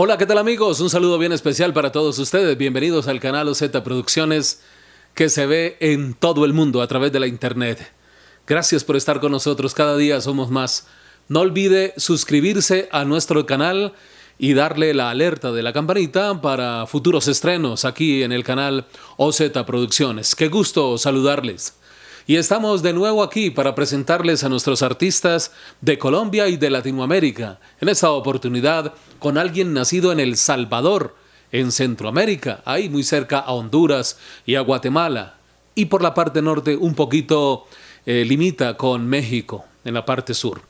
Hola, ¿qué tal amigos? Un saludo bien especial para todos ustedes. Bienvenidos al canal OZ Producciones que se ve en todo el mundo a través de la internet. Gracias por estar con nosotros. Cada día somos más. No olvide suscribirse a nuestro canal y darle la alerta de la campanita para futuros estrenos aquí en el canal OZ Producciones. Qué gusto saludarles. Y estamos de nuevo aquí para presentarles a nuestros artistas de Colombia y de Latinoamérica. En esta oportunidad con alguien nacido en El Salvador, en Centroamérica, ahí muy cerca a Honduras y a Guatemala. Y por la parte norte un poquito eh, limita con México, en la parte sur.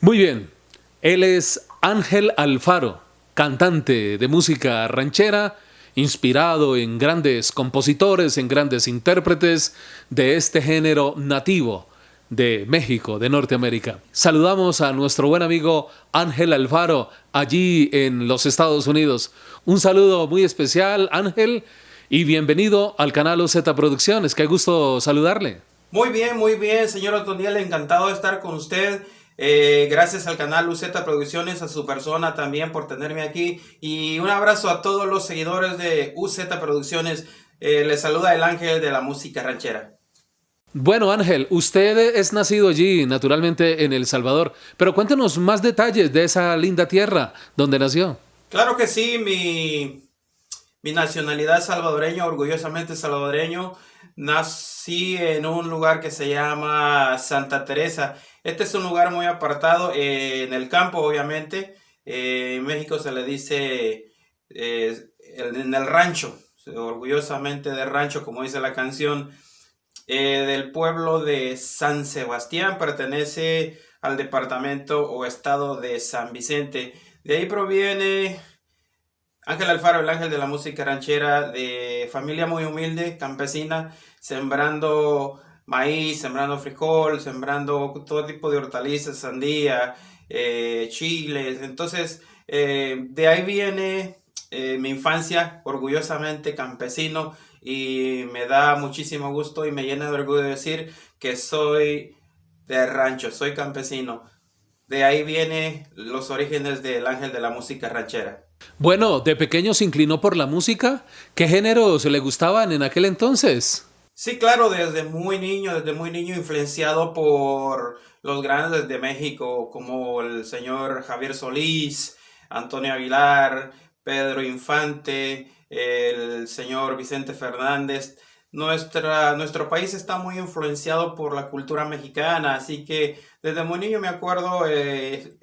Muy bien, él es Ángel Alfaro, cantante de música ranchera, inspirado en grandes compositores, en grandes intérpretes de este género nativo de México, de Norteamérica. Saludamos a nuestro buen amigo Ángel Alfaro, allí en los Estados Unidos. Un saludo muy especial, Ángel, y bienvenido al canal OZ Producciones. Qué gusto saludarle. Muy bien, muy bien, señor Otoniel, encantado de estar con usted. Eh, gracias al canal UZ Producciones, a su persona también por tenerme aquí. Y un abrazo a todos los seguidores de UZ Producciones. Eh, les saluda el ángel de la música ranchera. Bueno, Ángel, usted es nacido allí, naturalmente en El Salvador, pero cuéntenos más detalles de esa linda tierra donde nació. Claro que sí, mi, mi nacionalidad es salvadoreño, orgullosamente salvadoreño. Nací en un lugar que se llama Santa Teresa. Este es un lugar muy apartado eh, en el campo, obviamente. Eh, en México se le dice eh, en el rancho, orgullosamente de rancho, como dice la canción. Del pueblo de San Sebastián, pertenece al departamento o estado de San Vicente. De ahí proviene Ángel Alfaro, el ángel de la música ranchera, de familia muy humilde, campesina, sembrando maíz, sembrando frijol, sembrando todo tipo de hortalizas, sandía, eh, chiles. Entonces, eh, de ahí viene mi infancia, orgullosamente campesino, y me da muchísimo gusto y me llena de orgullo decir que soy de rancho, soy campesino. De ahí viene los orígenes del ángel de la música ranchera. Bueno, de pequeño se inclinó por la música. ¿Qué géneros le gustaban en aquel entonces? Sí, claro, desde muy niño, desde muy niño influenciado por los grandes de México, como el señor Javier Solís, Antonio Aguilar, Pedro Infante, el señor Vicente Fernández. Nuestra, nuestro país está muy influenciado por la cultura mexicana, así que desde muy niño me acuerdo eh,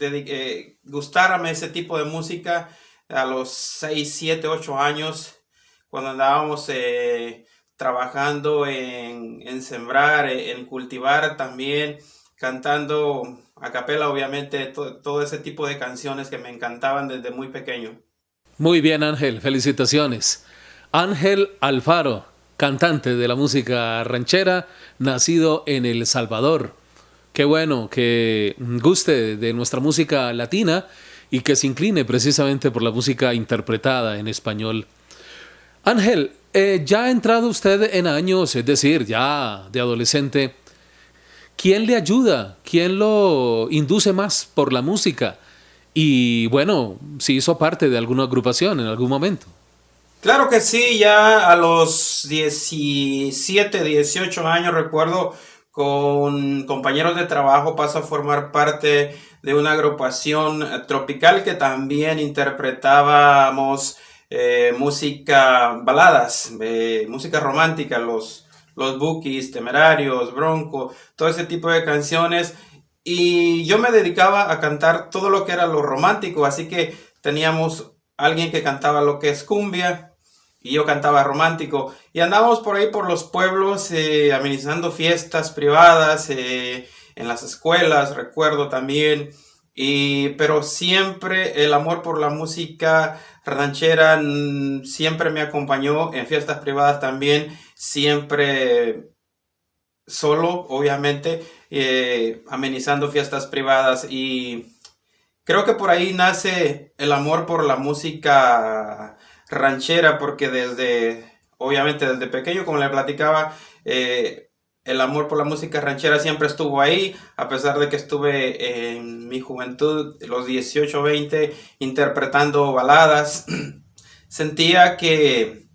eh, gustarme ese tipo de música a los 6, 7, 8 años, cuando andábamos eh, trabajando en, en, sembrar, en cultivar también, cantando a capela, obviamente, todo ese tipo de canciones que me encantaban desde muy pequeño. Muy bien Ángel, felicitaciones. Ángel Alfaro, cantante de la música ranchera, nacido en El Salvador. Qué bueno que guste de nuestra música latina y que se incline precisamente por la música interpretada en español. Ángel, eh, ya ha entrado usted en años, es decir, ya de adolescente. ¿Quién le ayuda? ¿Quién lo induce más por la música? Y bueno, si hizo parte de alguna agrupación en algún momento. Claro que sí, ya a los 17, 18 años recuerdo con compañeros de trabajo paso a formar parte de una agrupación tropical que también interpretábamos eh, música baladas, eh, música romántica, los, los Bookies, Temerarios, Bronco, todo ese tipo de canciones. Y yo me dedicaba a cantar todo lo que era lo romántico, así que teníamos alguien que cantaba lo que es cumbia y yo cantaba romántico. Y andábamos por ahí por los pueblos eh, administrando fiestas privadas eh, en las escuelas, recuerdo también. Y, pero siempre el amor por la música ranchera mm, siempre me acompañó en fiestas privadas también, siempre solo, obviamente, eh, amenizando fiestas privadas y, creo que por ahí nace el amor por la música ranchera, porque desde, obviamente desde pequeño, como le platicaba, eh, el amor por la música ranchera siempre estuvo ahí, a pesar de que estuve en mi juventud, los 18, 20, interpretando baladas. Sentía que,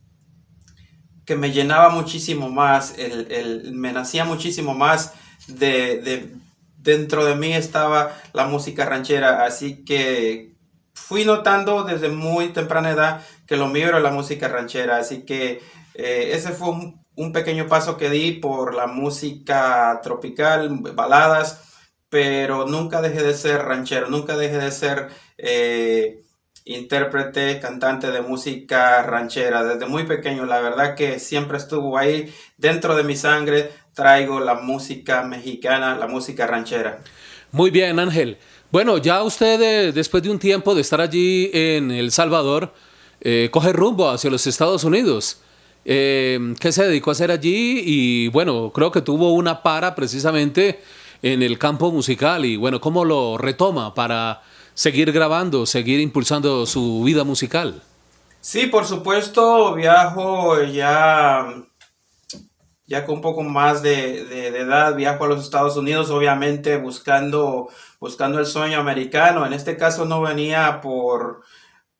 que me llenaba muchísimo más, el, me nacía muchísimo más de, dentro de mí estaba la música ranchera, así que fui notando desde muy temprana edad que lo mío era la música ranchera, así que eh, ese fue un un pequeño paso que di por la música tropical, baladas, pero nunca dejé de ser ranchero, nunca dejé de ser eh, intérprete, cantante de música ranchera. Desde muy pequeño, la verdad que siempre estuvo ahí dentro de mi sangre. Traigo la música mexicana, la música ranchera. Muy bien, Ángel. Bueno, ya usted eh, después de un tiempo de estar allí en El Salvador, eh, coge rumbo hacia los Estados Unidos. Eh, ¿Qué se dedicó a hacer allí? Y bueno, creo que tuvo una para precisamente en el campo musical y bueno, ¿cómo lo retoma para seguir grabando, seguir impulsando su vida musical? Sí, por supuesto, viajo ya, ya con un poco más de, de, de, edad, viajo a los Estados Unidos, obviamente buscando, buscando el sueño americano. En este caso no venía por,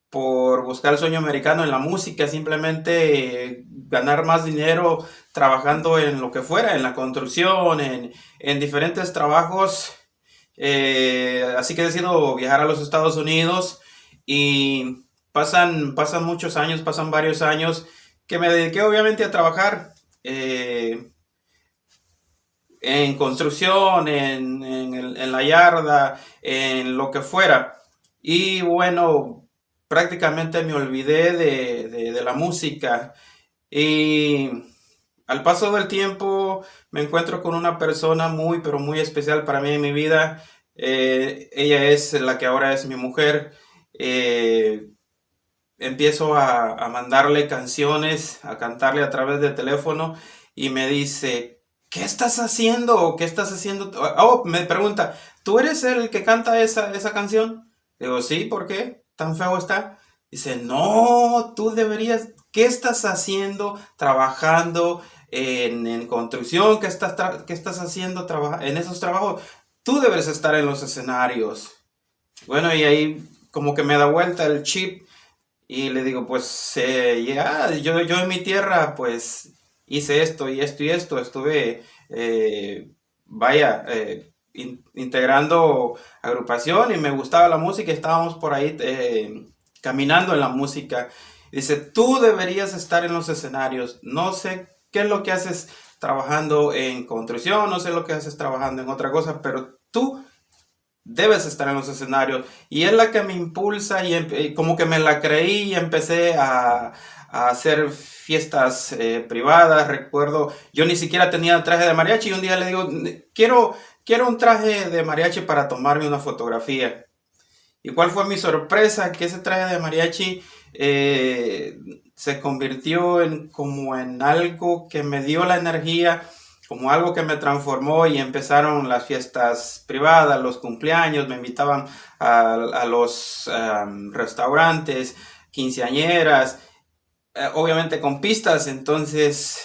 por buscar el sueño americano en la música, simplemente eh, ganar más dinero trabajando en lo que fuera, en la construcción, en, diferentes trabajos. Eh, así que he decidido viajar a los Estados Unidos y pasan, pasan muchos años, pasan varios años que me dediqué obviamente a trabajar eh, en construcción, en, en la yarda, en lo que fuera. Y bueno, prácticamente me olvidé de, la música. Y al paso del tiempo me encuentro con una persona muy, pero muy especial para mí en mi vida. Eh, ella es la que ahora es mi mujer. Eh, empiezo a, a, mandarle canciones, a cantarle a través de teléfono y me dice, ¿qué estás haciendo? ¿Qué estás haciendo? Oh, me pregunta, ¿tú eres el que canta esa, esa canción? Digo, sí, ¿por qué? Tan feo está. Dice, no, tú deberías, ¿qué estás haciendo trabajando en, construcción? ¿Qué estás, qué estás haciendo en esos trabajos? Tú debes estar en los escenarios. Bueno, y ahí como que me da vuelta el chip y le digo, pues eh, ya, yo, yo en mi tierra pues hice esto y esto y esto, estuve, eh, vaya, eh, integrando agrupación y me gustaba la música, estábamos por ahí eh, caminando en la música. Dice, tú deberías estar en los escenarios, no sé qué es lo que haces trabajando en construcción, no sé lo que haces trabajando en otra cosa, pero tú debes estar en los escenarios. Y es la que me impulsa y, como que me la creí y empecé a, hacer fiestas eh, privadas. Recuerdo, yo ni siquiera tenía traje de mariachi y un día le digo, quiero quiero un traje de mariachi para tomarme una fotografía. ¿Y cuál fue mi sorpresa? Que ese traje de mariachi eh, se convirtió en como en algo que me dio la energía, como algo que me transformó y empezaron las fiestas privadas, los cumpleaños, me invitaban a, los restaurantes, quinceañeras, eh, obviamente con pistas, entonces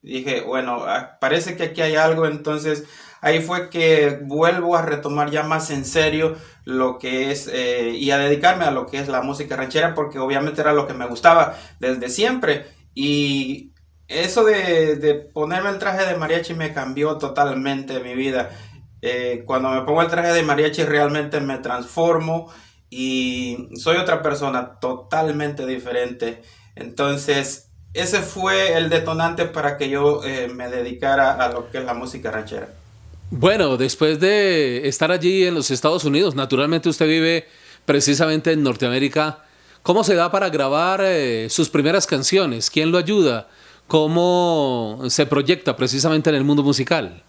dije, bueno, ah, parece que aquí hay algo, entonces ahí fue que vuelvo a retomar ya más en serio lo que es eh, y a dedicarme a lo que es la música ranchera porque obviamente era lo que me gustaba desde siempre y eso de, ponerme el traje de mariachi me cambió totalmente mi vida. Eh, cuando me pongo el traje de mariachi realmente me transformo y soy otra persona totalmente diferente. Entonces, ese fue el detonante para que yo eh, me dedicara a lo que es la música ranchera. Bueno, después de estar allí en los Estados Unidos, naturalmente usted vive precisamente en Norteamérica. ¿Cómo se da para grabar eh, sus primeras canciones? ¿Quién lo ayuda? ¿Cómo se proyecta precisamente en el mundo musical?